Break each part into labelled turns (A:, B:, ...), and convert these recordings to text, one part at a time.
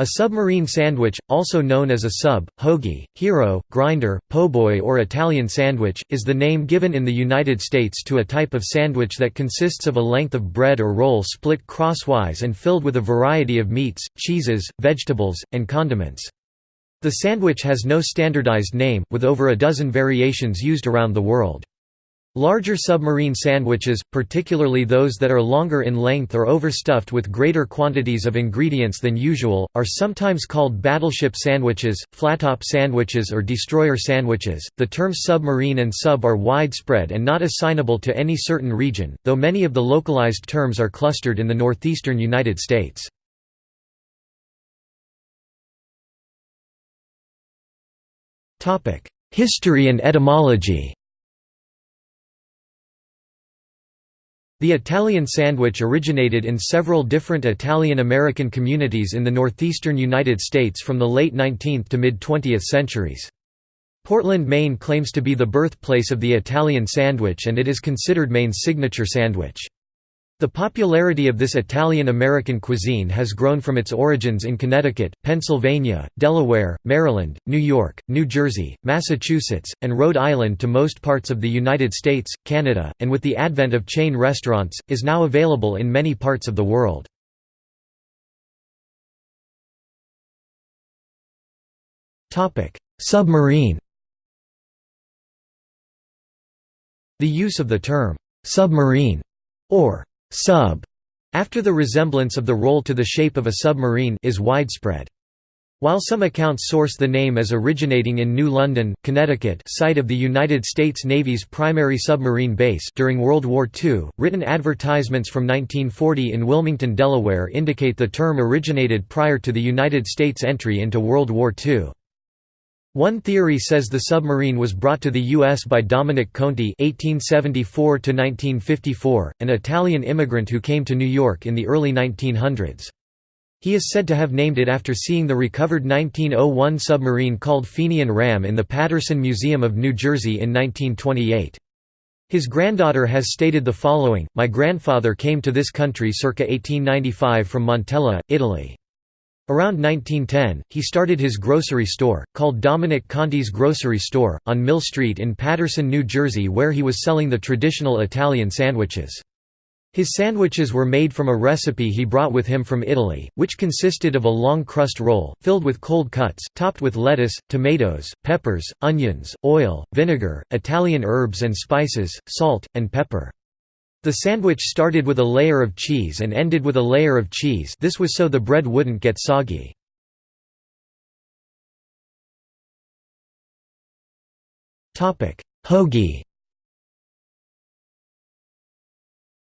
A: A submarine sandwich, also known as a sub, hoagie, hero, grinder, po' or Italian sandwich, is the name given in the United States to a type of sandwich that consists of a length of bread or roll split crosswise and filled with a variety of meats, cheeses, vegetables, and condiments. The sandwich has no standardized name, with over a dozen variations used around the world. Larger submarine sandwiches, particularly those that are longer in length or overstuffed with greater quantities of ingredients than usual, are sometimes called battleship sandwiches, flattop sandwiches, or destroyer sandwiches. The terms submarine and sub are widespread and not assignable to any certain region, though many of the localized terms are clustered in the northeastern United States. History and etymology The Italian sandwich originated in several different Italian-American communities in the northeastern United States from the late 19th to mid-20th centuries. Portland, Maine claims to be the birthplace of the Italian sandwich and it is considered Maine's signature sandwich. The popularity of this Italian-American cuisine has grown from its origins in Connecticut, Pennsylvania, Delaware, Maryland, New York, New Jersey, Massachusetts, and Rhode Island to most parts of the United States, Canada, and with the advent of chain restaurants, is now available in many parts of the world. Submarine The use of the term, "'submarine' or sub after the resemblance of the roll to the shape of a submarine is widespread. While some accounts source the name as originating in New London, Connecticut site of the United States Navy's primary submarine base during World War II, written advertisements from 1940 in Wilmington, Delaware indicate the term originated prior to the United States entry into World War II. One theory says the submarine was brought to the U.S. by Dominic Conti (1874–1954), an Italian immigrant who came to New York in the early 1900s. He is said to have named it after seeing the recovered 1901 submarine called Fenian Ram in the Paterson Museum of New Jersey in 1928. His granddaughter has stated the following, My grandfather came to this country circa 1895 from Montella, Italy. Around 1910, he started his grocery store, called Dominic Conti's Grocery Store, on Mill Street in Paterson, New Jersey where he was selling the traditional Italian sandwiches. His sandwiches were made from a recipe he brought with him from Italy, which consisted of a long crust roll, filled with cold cuts, topped with lettuce, tomatoes, peppers, onions, oil, vinegar, Italian herbs and spices, salt, and pepper. The sandwich started with a layer of cheese and ended with a layer of cheese this was so the bread wouldn't get soggy. Hoagie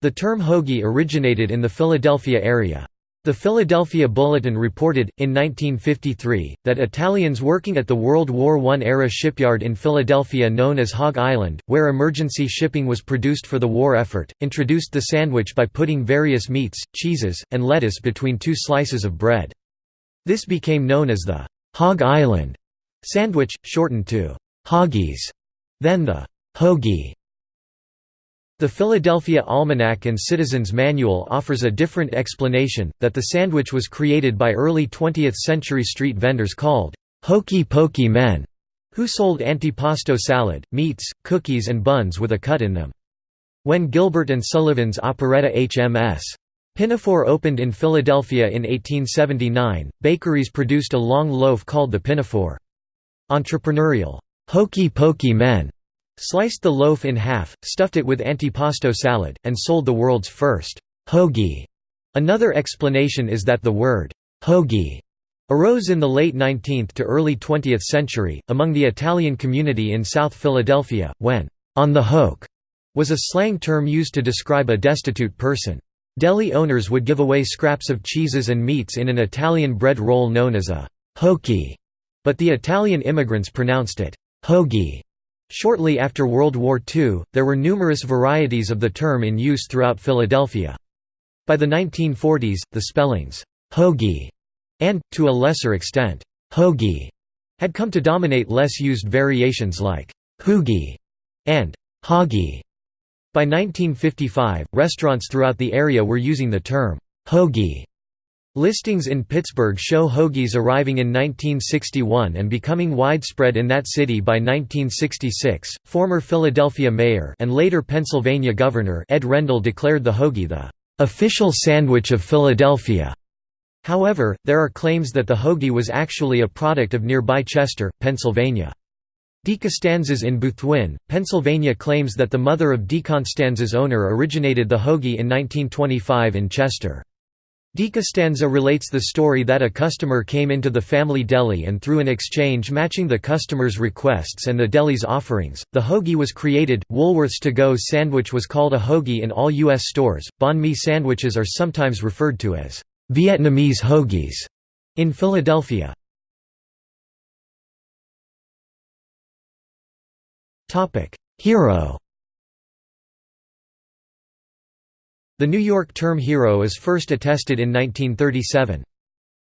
A: The term hoagie originated in the Philadelphia area. The Philadelphia Bulletin reported, in 1953, that Italians working at the World War I-era shipyard in Philadelphia known as Hog Island, where emergency shipping was produced for the war effort, introduced the sandwich by putting various meats, cheeses, and lettuce between two slices of bread. This became known as the «Hog Island» sandwich, shortened to «hoggies», then the «hoagie». The Philadelphia Almanac and Citizen's Manual offers a different explanation, that the sandwich was created by early 20th-century street vendors called «hokey pokey men», who sold antipasto salad, meats, cookies and buns with a cut in them. When Gilbert and Sullivan's operetta HMS. Pinafore opened in Philadelphia in 1879, bakeries produced a long loaf called the pinafore. Entrepreneurial, «hokey pokey men» Sliced the loaf in half, stuffed it with antipasto salad, and sold the world's first hoagie. Another explanation is that the word hoagie arose in the late 19th to early 20th century, among the Italian community in South Philadelphia, when on the hoke was a slang term used to describe a destitute person. Deli owners would give away scraps of cheeses and meats in an Italian bread roll known as a hokie, but the Italian immigrants pronounced it hoagie. Shortly after World War II, there were numerous varieties of the term in use throughout Philadelphia. By the 1940s, the spellings, hoagie, and, to a lesser extent, hoagie, had come to dominate less used variations like hoogie and hoggy. By 1955, restaurants throughout the area were using the term hoagie Listings in Pittsburgh show hoagies arriving in 1961 and becoming widespread in that city by 1966. Former Philadelphia mayor and later Pennsylvania governor Ed Rendell declared the hoagie the official sandwich of Philadelphia. However, there are claims that the hoagie was actually a product of nearby Chester, Pennsylvania. DeCostanzas in Boothwyn, Pennsylvania claims that the mother of DeCostanzas owner originated the hoagie in 1925 in Chester. DeCostanza relates the story that a customer came into the family deli and through an exchange matching the customer's requests and the deli's offerings, the hoagie was created. Woolworth's to-go sandwich was called a hoagie in all U.S. stores. Banh mi sandwiches are sometimes referred to as Vietnamese hoagies in Philadelphia. Hero The New York term hero is first attested in 1937.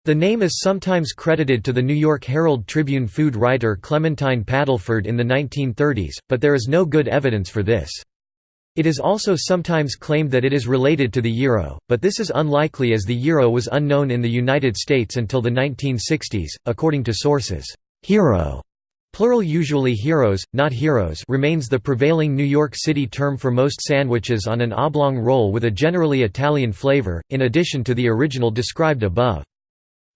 A: The name is sometimes credited to the New York Herald Tribune food writer Clementine Paddleford in the 1930s, but there is no good evidence for this. It is also sometimes claimed that it is related to the gyro, but this is unlikely as the gyro was unknown in the United States until the 1960s, according to sources. Hero Plural usually heroes, not heroes remains the prevailing New York City term for most sandwiches on an oblong roll with a generally Italian flavor, in addition to the original described above.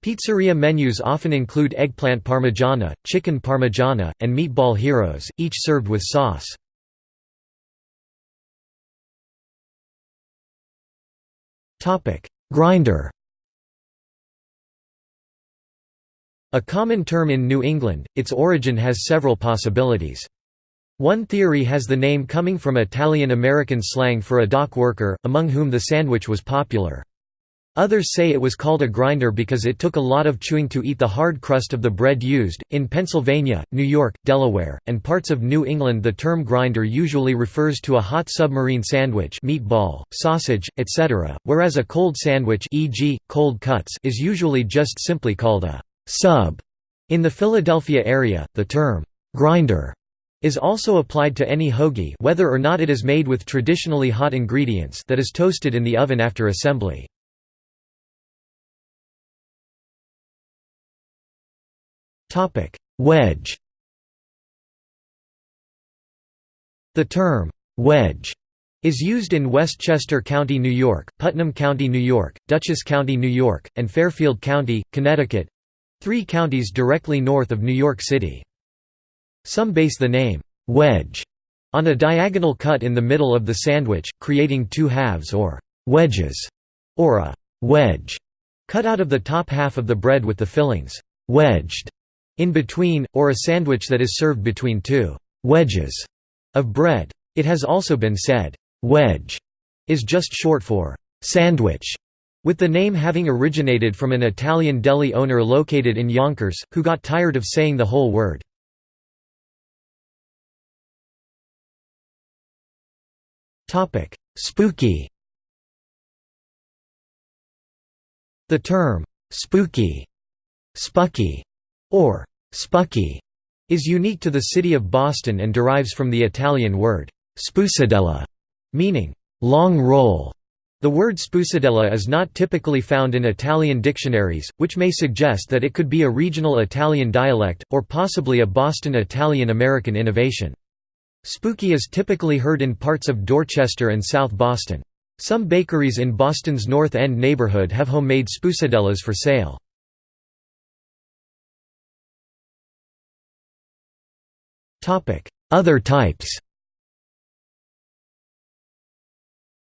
A: Pizzeria menus often include eggplant parmigiana, chicken parmigiana, and meatball heroes, each served with sauce. Grinder A common term in New England, its origin has several possibilities. One theory has the name coming from Italian-American slang for a dock worker, among whom the sandwich was popular. Others say it was called a grinder because it took a lot of chewing to eat the hard crust of the bread used. In Pennsylvania, New York, Delaware, and parts of New England, the term grinder usually refers to a hot submarine sandwich, meatball, sausage, etc., whereas a cold sandwich, e.g., cold cuts, is usually just simply called a Sub. In the Philadelphia area, the term grinder is also applied to any hoagie whether or not it is made with traditionally hot ingredients that is toasted in the oven after assembly. Wedge The term, wedge, is used in Westchester County, New York, Putnam County, New York, Dutchess County, New York, and Fairfield County, Connecticut, Three counties directly north of New York City. Some base the name, wedge, on a diagonal cut in the middle of the sandwich, creating two halves or wedges, or a wedge, cut out of the top half of the bread with the fillings wedged in between, or a sandwich that is served between two wedges of bread. It has also been said, wedge is just short for sandwich, with the name having originated from an Italian deli owner located in Yonkers, who got tired of saying the whole word. Spooky The term, spooky, spucky, or spucky, is unique to the city of Boston and derives from the Italian word, spoosadella, meaning, long roll. The word spoosadella is not typically found in Italian dictionaries, which may suggest that it could be a regional Italian dialect, or possibly a Boston Italian-American innovation. Spooky is typically heard in parts of Dorchester and South Boston. Some bakeries in Boston's North End neighborhood have homemade spoosadellas for sale. Other types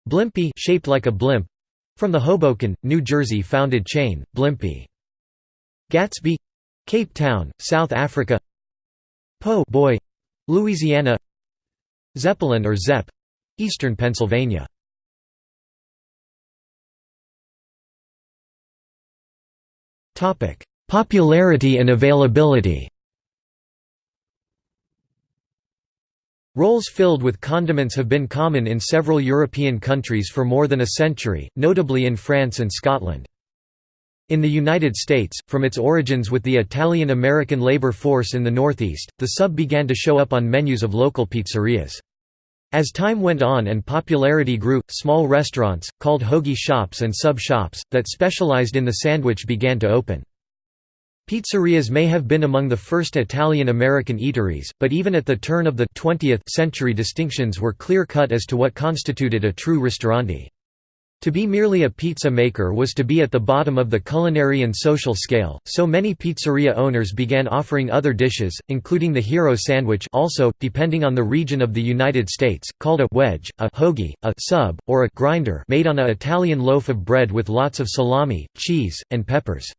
A: Blimpie shaped like a blimp from the Hoboken, New Jersey founded chain, Blimpie. Gatsby Cape Town, South Africa. Po' Boy Louisiana. Zeppelin or Zepp Eastern Pennsylvania. Popularity and availability Rolls filled with condiments have been common in several European countries for more than a century, notably in France and Scotland. In the United States, from its origins with the Italian-American labor force in the Northeast, the sub began to show up on menus of local pizzerias. As time went on and popularity grew, small restaurants, called hoagie shops and sub-shops, that specialized in the sandwich began to open. Pizzerias may have been among the first Italian-American eateries, but even at the turn of the 20th century distinctions were clear-cut as to what constituted a true ristorante. To be merely a pizza maker was to be at the bottom of the culinary and social scale, so many pizzeria owners began offering other dishes, including the hero sandwich also, depending on the region of the United States, called a wedge, a hoagie, a sub, or a grinder made on a Italian loaf of bread with lots of salami, cheese, and peppers.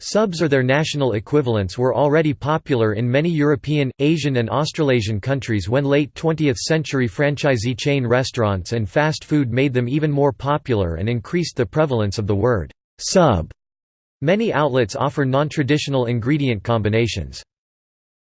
A: Subs or their national equivalents were already popular in many European, Asian and Australasian countries when late 20th-century franchisee chain restaurants and fast food made them even more popular and increased the prevalence of the word «sub». Many outlets offer non-traditional ingredient combinations.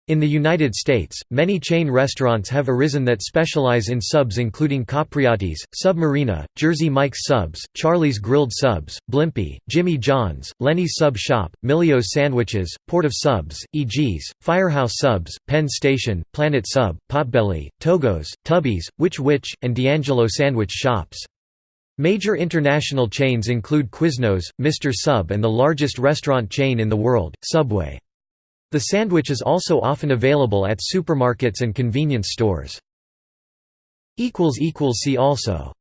A: In the United States, many chain restaurants have arisen that specialize in subs including Capriotti's, Submarina, Jersey Mike's Subs, Charley's Grilled Subs, Blimpie, Jimmy John's, Lenny's Sub Shop, Milio's Sandwiches, Port of Subs, E.G.'s, Firehouse Subs, Penn Station, Planet Sub, Potbelly, Togo's, Tubby's, Which Wich, and D'Angelo Sandwich Shops. Major international chains include Quiznos, Mr. Sub and the largest restaurant chain in the world, Subway. The sandwich is also often available at supermarkets and convenience stores. See also